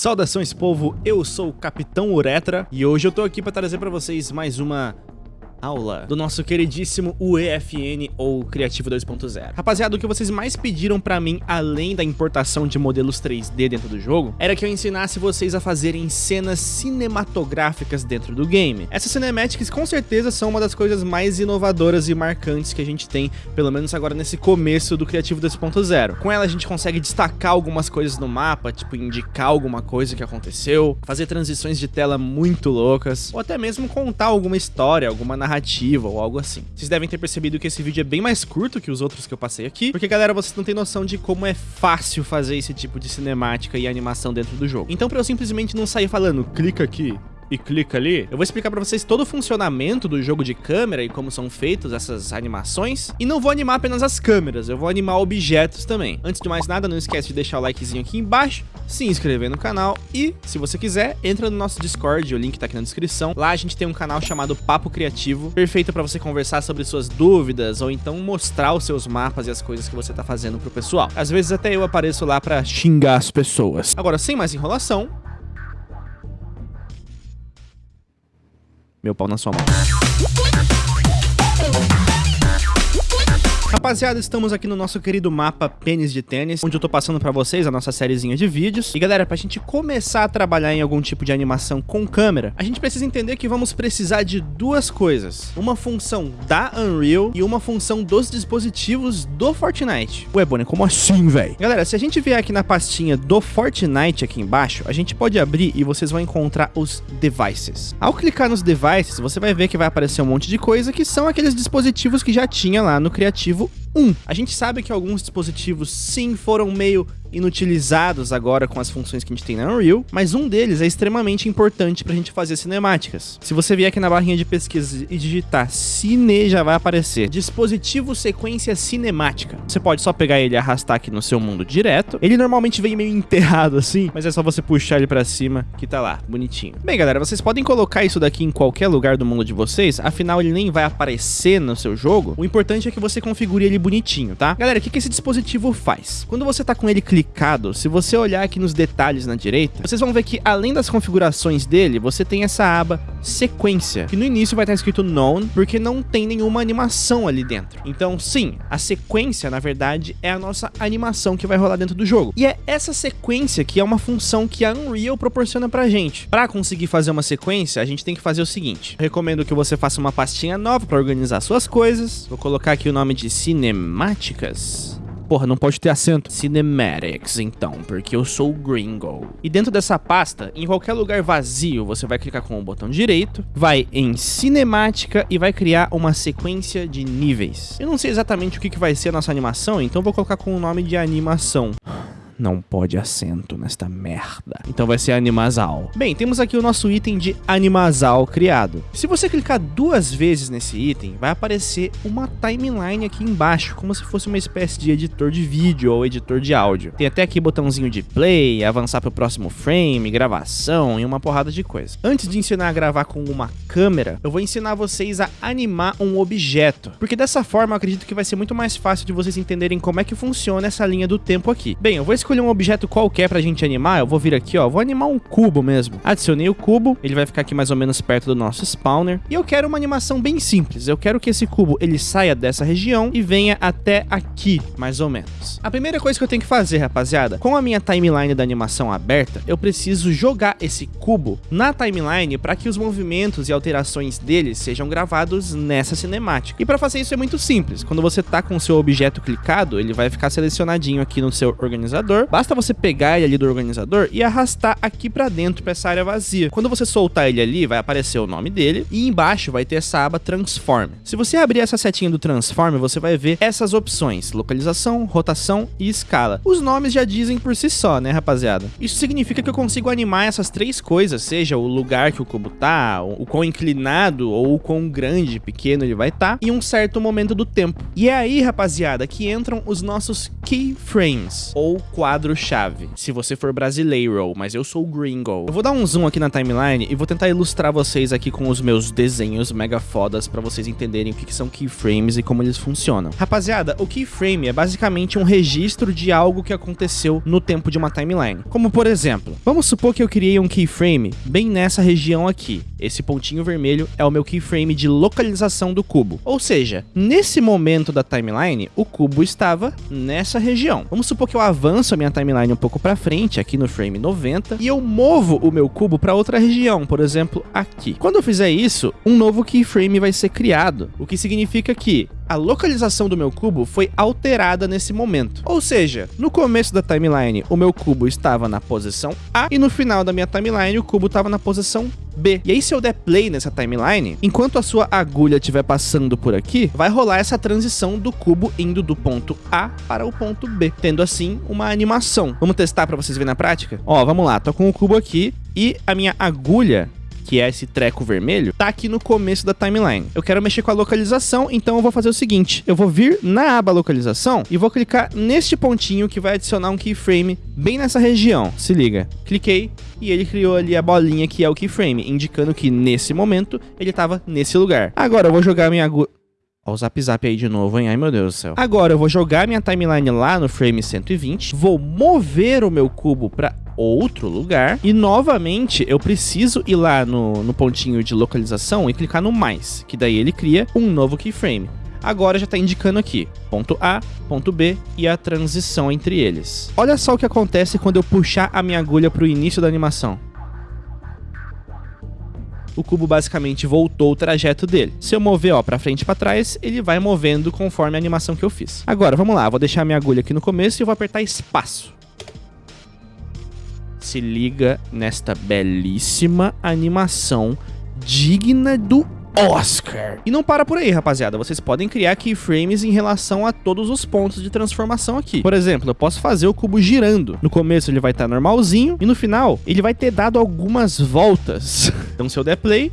Saudações povo, eu sou o Capitão Uretra e hoje eu tô aqui para trazer para vocês mais uma aula do nosso queridíssimo UEFN ou Criativo 2.0. Rapaziada, o que vocês mais pediram pra mim, além da importação de modelos 3D dentro do jogo, era que eu ensinasse vocês a fazerem cenas cinematográficas dentro do game. Essas cinematics com certeza são uma das coisas mais inovadoras e marcantes que a gente tem, pelo menos agora nesse começo do Criativo 2.0. Com ela a gente consegue destacar algumas coisas no mapa, tipo indicar alguma coisa que aconteceu, fazer transições de tela muito loucas, ou até mesmo contar alguma história, alguma narrativa narrativa ou algo assim. Vocês devem ter percebido que esse vídeo é bem mais curto que os outros que eu passei aqui, porque galera, vocês não têm noção de como é fácil fazer esse tipo de cinemática e animação dentro do jogo. Então pra eu simplesmente não sair falando, clica aqui, e clica ali, eu vou explicar pra vocês todo o funcionamento do jogo de câmera e como são feitas essas animações. E não vou animar apenas as câmeras, eu vou animar objetos também. Antes de mais nada, não esquece de deixar o likezinho aqui embaixo, se inscrever no canal e, se você quiser, entra no nosso Discord, o link tá aqui na descrição. Lá a gente tem um canal chamado Papo Criativo, perfeito pra você conversar sobre suas dúvidas ou então mostrar os seus mapas e as coisas que você tá fazendo pro pessoal. Às vezes até eu apareço lá pra xingar as pessoas. Agora, sem mais enrolação, meu pau na sua mão. Rapaziada, estamos aqui no nosso querido mapa Pênis de Tênis, onde eu tô passando pra vocês a nossa sériezinha de vídeos. E galera, pra gente começar a trabalhar em algum tipo de animação com câmera, a gente precisa entender que vamos precisar de duas coisas. Uma função da Unreal e uma função dos dispositivos do Fortnite. Ué, Bonnie, como assim, velho? Galera, se a gente vier aqui na pastinha do Fortnite aqui embaixo, a gente pode abrir e vocês vão encontrar os devices. Ao clicar nos devices, você vai ver que vai aparecer um monte de coisa que são aqueles dispositivos que já tinha lá no Criativo vous. 1. A gente sabe que alguns dispositivos sim foram meio inutilizados agora com as funções que a gente tem na Unreal, mas um deles é extremamente importante pra gente fazer cinemáticas. Se você vier aqui na barrinha de pesquisa e digitar Cine, já vai aparecer dispositivo sequência cinemática. Você pode só pegar ele e arrastar aqui no seu mundo direto. Ele normalmente vem meio enterrado assim, mas é só você puxar ele pra cima que tá lá, bonitinho. Bem, galera, vocês podem colocar isso daqui em qualquer lugar do mundo de vocês, afinal ele nem vai aparecer no seu jogo. O importante é que você configure ele bonitinho, tá? Galera, o que, que esse dispositivo faz? Quando você tá com ele clicado, se você olhar aqui nos detalhes na direita, vocês vão ver que além das configurações dele, você tem essa aba sequência, que no início vai estar escrito known, porque não tem nenhuma animação ali dentro. Então, sim, a sequência, na verdade, é a nossa animação que vai rolar dentro do jogo. E é essa sequência que é uma função que a Unreal proporciona pra gente. Pra conseguir fazer uma sequência, a gente tem que fazer o seguinte. Eu recomendo que você faça uma pastinha nova para organizar suas coisas. Vou colocar aqui o nome de cinemáticas porra, não pode ter acento. Cinematics, então, porque eu sou gringo. E dentro dessa pasta, em qualquer lugar vazio, você vai clicar com o botão direito, vai em cinemática e vai criar uma sequência de níveis. Eu não sei exatamente o que, que vai ser a nossa animação, então vou colocar com o nome de animação não pode acento nesta merda. Então vai ser animasal. Bem, temos aqui o nosso item de animasal criado. Se você clicar duas vezes nesse item, vai aparecer uma timeline aqui embaixo, como se fosse uma espécie de editor de vídeo ou editor de áudio. Tem até aqui botãozinho de play, avançar para o próximo frame, gravação e uma porrada de coisa. Antes de ensinar a gravar com uma câmera, eu vou ensinar vocês a animar um objeto, porque dessa forma eu acredito que vai ser muito mais fácil de vocês entenderem como é que funciona essa linha do tempo aqui. Bem, eu vou escolher escolher um objeto qualquer pra gente animar, eu vou vir aqui, ó, vou animar um cubo mesmo. Adicionei o cubo, ele vai ficar aqui mais ou menos perto do nosso spawner. E eu quero uma animação bem simples, eu quero que esse cubo ele saia dessa região e venha até aqui, mais ou menos. A primeira coisa que eu tenho que fazer, rapaziada, com a minha timeline da animação aberta, eu preciso jogar esse cubo na timeline para que os movimentos e alterações dele sejam gravados nessa cinemática. E para fazer isso é muito simples, quando você tá com o seu objeto clicado, ele vai ficar selecionadinho aqui no seu organizador, organizador, basta você pegar ele ali do organizador e arrastar aqui pra dentro, pra essa área vazia. Quando você soltar ele ali, vai aparecer o nome dele e embaixo vai ter essa aba Transform. Se você abrir essa setinha do Transform, você vai ver essas opções, localização, rotação e escala. Os nomes já dizem por si só, né, rapaziada? Isso significa que eu consigo animar essas três coisas, seja o lugar que o cubo tá, o quão inclinado ou o quão grande, pequeno ele vai estar, tá, em um certo momento do tempo. E é aí, rapaziada, que entram os nossos keyframes, ou quadros quadro-chave, se você for brasileiro, mas eu sou gringo. Eu vou dar um zoom aqui na timeline e vou tentar ilustrar vocês aqui com os meus desenhos mega fodas para vocês entenderem o que, que são keyframes e como eles funcionam. Rapaziada, o keyframe é basicamente um registro de algo que aconteceu no tempo de uma timeline. Como por exemplo, vamos supor que eu criei um keyframe bem nessa região aqui. Esse pontinho vermelho é o meu keyframe de localização do cubo. Ou seja, nesse momento da timeline, o cubo estava nessa região. Vamos supor que eu avanço a minha timeline um pouco para frente, aqui no frame 90, e eu movo o meu cubo para outra região, por exemplo, aqui. Quando eu fizer isso, um novo keyframe vai ser criado, o que significa que a localização do meu cubo foi alterada nesse momento. Ou seja, no começo da timeline, o meu cubo estava na posição A e no final da minha timeline, o cubo estava na posição B. E aí, se eu der play nessa timeline, enquanto a sua agulha estiver passando por aqui, vai rolar essa transição do cubo indo do ponto A para o ponto B, tendo assim uma animação. Vamos testar para vocês verem na prática? Ó, vamos lá, tô com o cubo aqui e a minha agulha que é esse treco vermelho, tá aqui no começo da timeline. Eu quero mexer com a localização, então eu vou fazer o seguinte, eu vou vir na aba localização e vou clicar neste pontinho que vai adicionar um keyframe bem nessa região. Se liga, cliquei e ele criou ali a bolinha que é o keyframe, indicando que nesse momento ele estava nesse lugar. Agora eu vou jogar minha agulha... Ó o zap zap aí de novo, hein? Ai, meu Deus do céu. Agora eu vou jogar minha timeline lá no frame 120, vou mover o meu cubo para outro lugar. E novamente eu preciso ir lá no, no pontinho de localização e clicar no mais, que daí ele cria um novo keyframe. Agora já está indicando aqui, ponto A, ponto B e a transição entre eles. Olha só o que acontece quando eu puxar a minha agulha para o início da animação o cubo basicamente voltou o trajeto dele. Se eu mover ó para frente e para trás, ele vai movendo conforme a animação que eu fiz. Agora, vamos lá, vou deixar minha agulha aqui no começo e vou apertar espaço se liga nesta belíssima animação digna do Oscar. E não para por aí, rapaziada. Vocês podem criar keyframes em relação a todos os pontos de transformação aqui. Por exemplo, eu posso fazer o cubo girando. No começo ele vai estar normalzinho e no final ele vai ter dado algumas voltas. Então se eu der play,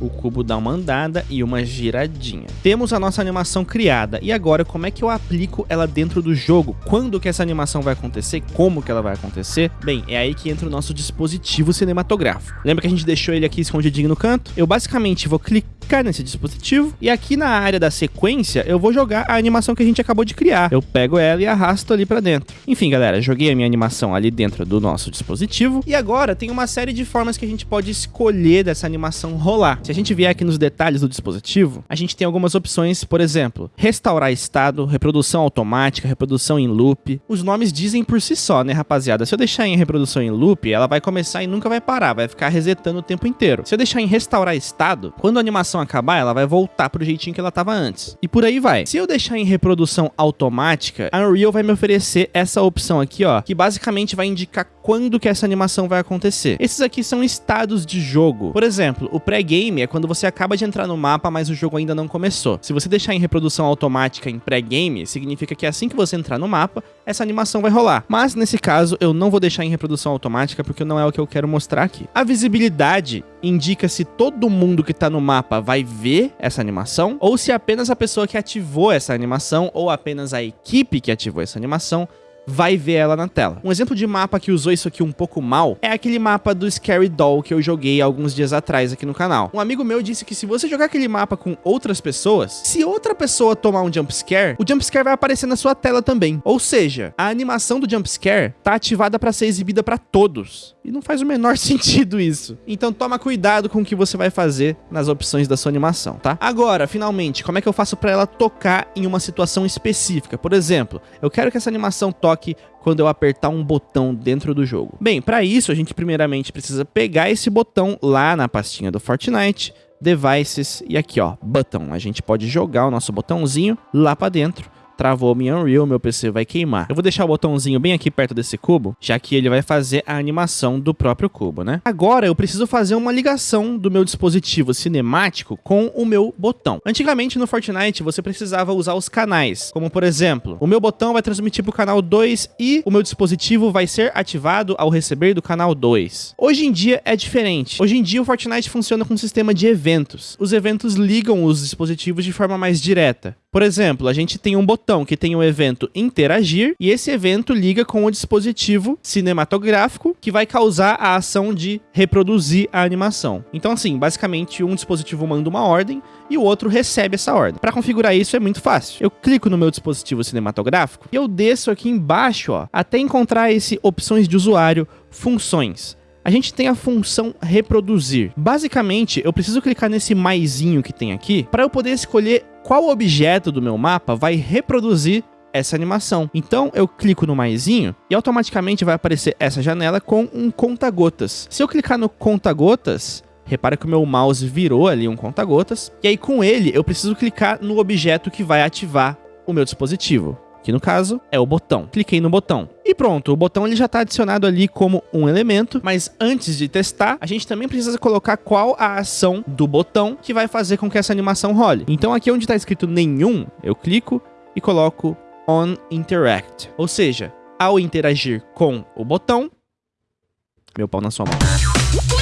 o cubo dá uma andada e uma giradinha. Temos a nossa animação criada, e agora como é que eu aplico ela dentro do jogo? Quando que essa animação vai acontecer? Como que ela vai acontecer? Bem, é aí que entra o nosso dispositivo cinematográfico. Lembra que a gente deixou ele aqui escondidinho no canto? Eu basicamente vou clicar nesse dispositivo, e aqui na área da sequência eu vou jogar a animação que a gente acabou de criar. Eu pego ela e arrasto ali pra dentro. Enfim, galera, joguei a minha animação ali dentro do nosso dispositivo, e agora tem uma série de formas que a gente pode escolher dessa animação rolar. Se a gente vier aqui nos detalhes do dispositivo, a gente tem algumas opções, por exemplo, restaurar estado, reprodução automática, reprodução em loop. Os nomes dizem por si só, né, rapaziada? Se eu deixar em reprodução em loop, ela vai começar e nunca vai parar, vai ficar resetando o tempo inteiro. Se eu deixar em restaurar estado, quando a animação acabar, ela vai voltar pro jeitinho que ela tava antes. E por aí vai. Se eu deixar em reprodução automática, a Unreal vai me oferecer essa opção aqui, ó, que basicamente vai indicar quando que essa animação vai acontecer. Esses aqui são estados de jogo. Por exemplo, o pré-game é quando você acaba de entrar no mapa, mas o jogo ainda não começou. Se você deixar em reprodução automática em pré-game, significa que assim que você entrar no mapa, essa animação vai rolar. Mas nesse caso, eu não vou deixar em reprodução automática porque não é o que eu quero mostrar aqui. A visibilidade indica se todo mundo que tá no mapa vai ver essa animação ou se apenas a pessoa que ativou essa animação ou apenas a equipe que ativou essa animação vai ver ela na tela. Um exemplo de mapa que usou isso aqui um pouco mal é aquele mapa do Scary Doll que eu joguei alguns dias atrás aqui no canal. Um amigo meu disse que se você jogar aquele mapa com outras pessoas, se outra pessoa tomar um jumpscare, o jumpscare vai aparecer na sua tela também. Ou seja, a animação do jumpscare tá ativada para ser exibida para todos. E não faz o menor sentido isso. Então toma cuidado com o que você vai fazer nas opções da sua animação, tá? Agora, finalmente, como é que eu faço para ela tocar em uma situação específica? Por exemplo, eu quero que essa animação toque quando eu apertar um botão dentro do jogo. Bem, para isso a gente primeiramente precisa pegar esse botão lá na pastinha do Fortnite, Devices e aqui ó, Button. A gente pode jogar o nosso botãozinho lá para dentro travou minha Unreal, meu PC vai queimar. Eu vou deixar o botãozinho bem aqui perto desse cubo, já que ele vai fazer a animação do próprio cubo, né? Agora eu preciso fazer uma ligação do meu dispositivo cinemático com o meu botão. Antigamente no Fortnite você precisava usar os canais, como por exemplo, o meu botão vai transmitir para o canal 2 e o meu dispositivo vai ser ativado ao receber do canal 2. Hoje em dia é diferente. Hoje em dia o Fortnite funciona com um sistema de eventos. Os eventos ligam os dispositivos de forma mais direta. Por exemplo, a gente tem um botão que tem o evento interagir e esse evento liga com o dispositivo cinematográfico que vai causar a ação de reproduzir a animação. Então assim, basicamente um dispositivo manda uma ordem e o outro recebe essa ordem. Para configurar isso é muito fácil. Eu clico no meu dispositivo cinematográfico e eu desço aqui embaixo, ó, até encontrar esse opções de usuário, funções a gente tem a função reproduzir. Basicamente, eu preciso clicar nesse maisinho que tem aqui para eu poder escolher qual objeto do meu mapa vai reproduzir essa animação. Então eu clico no maisinho e automaticamente vai aparecer essa janela com um conta-gotas. Se eu clicar no conta-gotas, repara que o meu mouse virou ali um conta-gotas, e aí com ele eu preciso clicar no objeto que vai ativar o meu dispositivo que no caso é o botão. Cliquei no botão. E pronto, o botão ele já está adicionado ali como um elemento, mas antes de testar, a gente também precisa colocar qual a ação do botão que vai fazer com que essa animação role. Então aqui onde está escrito nenhum, eu clico e coloco on interact. Ou seja, ao interagir com o botão, meu pau na sua mão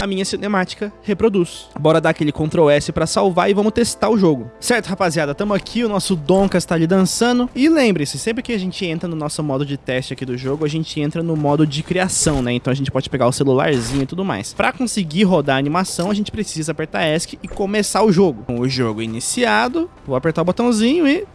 a minha cinemática reproduz. Bora dar aquele Ctrl S pra salvar e vamos testar o jogo. Certo, rapaziada, tamo aqui, o nosso Donkas tá ali dançando. E lembre-se, sempre que a gente entra no nosso modo de teste aqui do jogo, a gente entra no modo de criação, né? Então a gente pode pegar o celularzinho e tudo mais. Pra conseguir rodar a animação, a gente precisa apertar ESC e começar o jogo. Com o jogo iniciado, vou apertar o botãozinho e...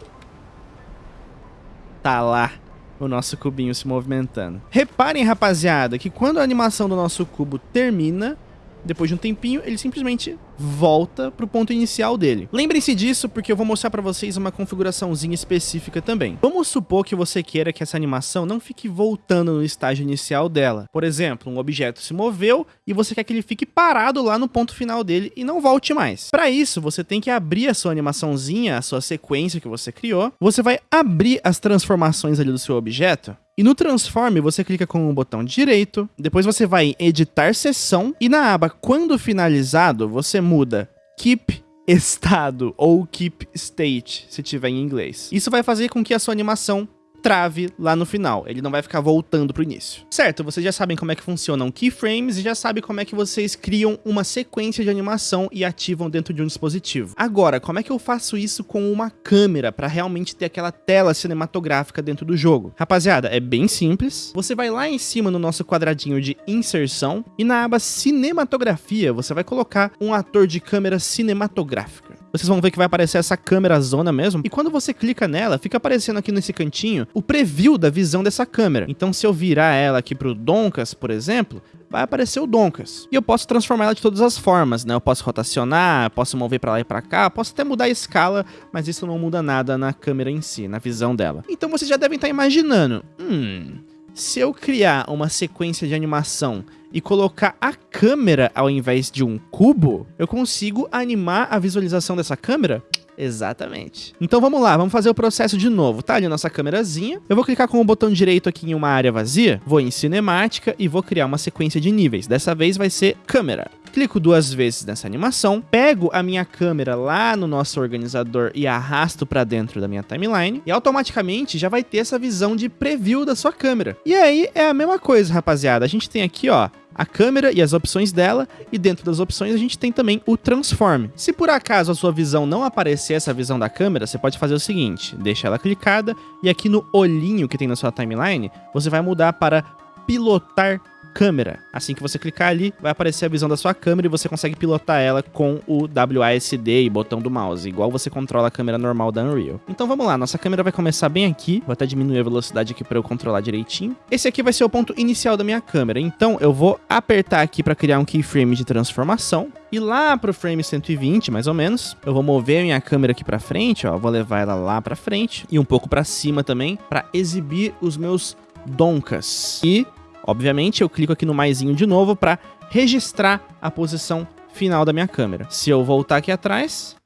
Tá lá o nosso cubinho se movimentando. Reparem, rapaziada, que quando a animação do nosso cubo termina, depois de um tempinho, ele simplesmente volta para o ponto inicial dele. Lembrem-se disso porque eu vou mostrar para vocês uma configuraçãozinha específica também. Vamos supor que você queira que essa animação não fique voltando no estágio inicial dela. Por exemplo, um objeto se moveu e você quer que ele fique parado lá no ponto final dele e não volte mais. Para isso, você tem que abrir a sua animaçãozinha, a sua sequência que você criou. Você vai abrir as transformações ali do seu objeto e no Transform, você clica com o botão direito, depois você vai em Editar Sessão, e na aba Quando Finalizado, você muda Keep Estado ou Keep State, se tiver em inglês. Isso vai fazer com que a sua animação trave lá no final, ele não vai ficar voltando pro início. Certo, vocês já sabem como é que funcionam keyframes e já sabem como é que vocês criam uma sequência de animação e ativam dentro de um dispositivo. Agora, como é que eu faço isso com uma câmera para realmente ter aquela tela cinematográfica dentro do jogo? Rapaziada, é bem simples. Você vai lá em cima no nosso quadradinho de inserção e na aba cinematografia você vai colocar um ator de câmera cinematográfica vocês vão ver que vai aparecer essa câmera zona mesmo. E quando você clica nela, fica aparecendo aqui nesse cantinho o preview da visão dessa câmera. Então se eu virar ela aqui pro Donkas, por exemplo, vai aparecer o Donkas. E eu posso transformar ela de todas as formas, né? Eu posso rotacionar, posso mover para lá e para cá, posso até mudar a escala, mas isso não muda nada na câmera em si, na visão dela. Então vocês já devem estar imaginando, hum, se eu criar uma sequência de animação e colocar a câmera ao invés de um cubo, eu consigo animar a visualização dessa câmera Exatamente. Então vamos lá, vamos fazer o processo de novo. Tá ali a nossa câmerazinha. Eu vou clicar com o botão direito aqui em uma área vazia, vou em cinemática e vou criar uma sequência de níveis. Dessa vez vai ser câmera. Clico duas vezes nessa animação, pego a minha câmera lá no nosso organizador e arrasto para dentro da minha timeline e automaticamente já vai ter essa visão de preview da sua câmera. E aí é a mesma coisa, rapaziada. A gente tem aqui, ó, a câmera e as opções dela, e dentro das opções a gente tem também o Transform. Se por acaso a sua visão não aparecer essa visão da câmera, você pode fazer o seguinte, deixa ela clicada, e aqui no olhinho que tem na sua timeline, você vai mudar para pilotar câmera. Assim que você clicar ali, vai aparecer a visão da sua câmera e você consegue pilotar ela com o WASD e botão do mouse, igual você controla a câmera normal da Unreal. Então vamos lá, nossa câmera vai começar bem aqui, vou até diminuir a velocidade aqui para eu controlar direitinho. Esse aqui vai ser o ponto inicial da minha câmera, então eu vou apertar aqui para criar um keyframe de transformação, e lá pro frame 120, mais ou menos, eu vou mover minha câmera aqui para frente, ó, vou levar ela lá para frente e um pouco para cima também, para exibir os meus donkas. E Obviamente, eu clico aqui no maisinho de novo para registrar a posição final da minha câmera. Se eu voltar aqui atrás...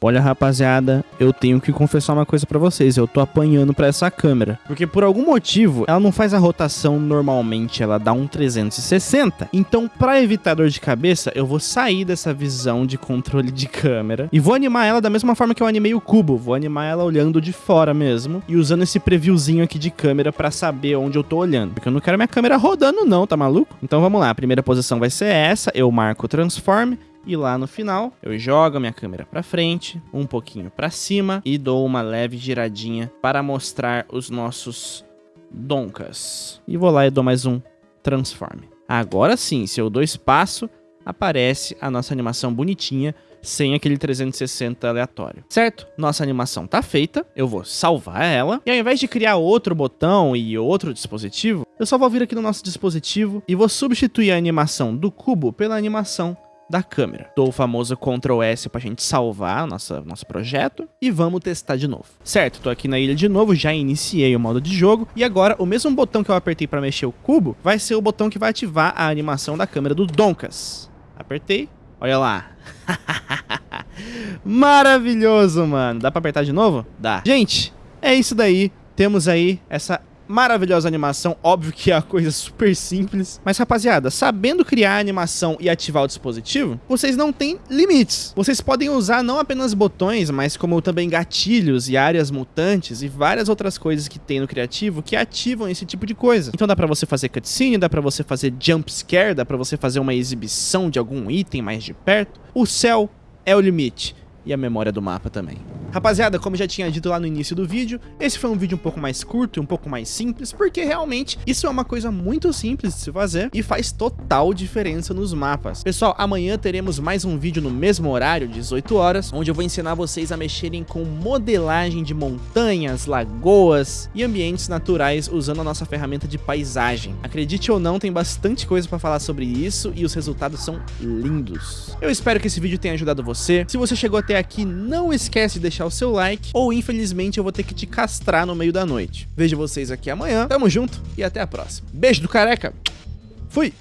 Olha, rapaziada, eu tenho que confessar uma coisa para vocês, eu tô apanhando para essa câmera, porque por algum motivo ela não faz a rotação normalmente, ela dá um 360. Então, para evitar dor de cabeça, eu vou sair dessa visão de controle de câmera e vou animar ela da mesma forma que eu animei o cubo, vou animar ela olhando de fora mesmo e usando esse previewzinho aqui de câmera para saber onde eu tô olhando, porque eu não quero minha câmera rodando não, tá maluco? Então vamos lá, a primeira posição vai ser essa, eu marco o transform E lá no final, eu jogo a minha câmera para frente, um pouquinho para cima e dou uma leve giradinha para mostrar os nossos doncas. E vou lá e dou mais um transforme. Agora sim, se eu dou espaço, aparece a nossa animação bonitinha, sem aquele 360 aleatório. Certo? Nossa animação tá feita, eu vou salvar ela, e ao invés de criar outro botão e outro dispositivo, eu só vou vir aqui no nosso dispositivo e vou substituir a animação do cubo pela animação da câmera. Dou o famoso Ctrl S pra gente salvar nossa, nosso projeto e vamos testar de novo. Certo, tô aqui na ilha de novo, já iniciei o modo de jogo e agora o mesmo botão que eu apertei para mexer o cubo vai ser o botão que vai ativar a animação da câmera do Donkas. Apertei, olha lá. Maravilhoso, mano. Dá pra apertar de novo? Dá. Gente, é isso daí. Temos aí essa maravilhosa animação, óbvio que é uma coisa super simples. Mas rapaziada, sabendo criar a animação e ativar o dispositivo, vocês não têm limites. Vocês podem usar não apenas botões, mas como também gatilhos e áreas mutantes e várias outras coisas que tem no criativo que ativam esse tipo de coisa. Então dá pra você fazer cutscene, dá pra você fazer jump scare, dá pra você fazer uma exibição de algum item mais de perto. O céu é o limite e a memória do mapa também. Rapaziada, como já tinha dito lá no início do vídeo, esse foi um vídeo um pouco mais curto e um pouco mais simples, porque realmente isso é uma coisa muito simples de se fazer e faz total diferença nos mapas. Pessoal, amanhã teremos mais um vídeo no mesmo horário, 18 horas, onde eu vou ensinar vocês a mexerem com modelagem de montanhas, lagoas e ambientes naturais usando a nossa ferramenta de paisagem. Acredite ou não, tem bastante coisa para falar sobre isso e os resultados são lindos. Eu espero que esse vídeo tenha ajudado você. Se você chegou aqui, não esquece de deixar o seu like, ou infelizmente eu vou ter que te castrar no meio da noite. Vejo vocês aqui amanhã, tamo junto e até a próxima. Beijo do careca, fui!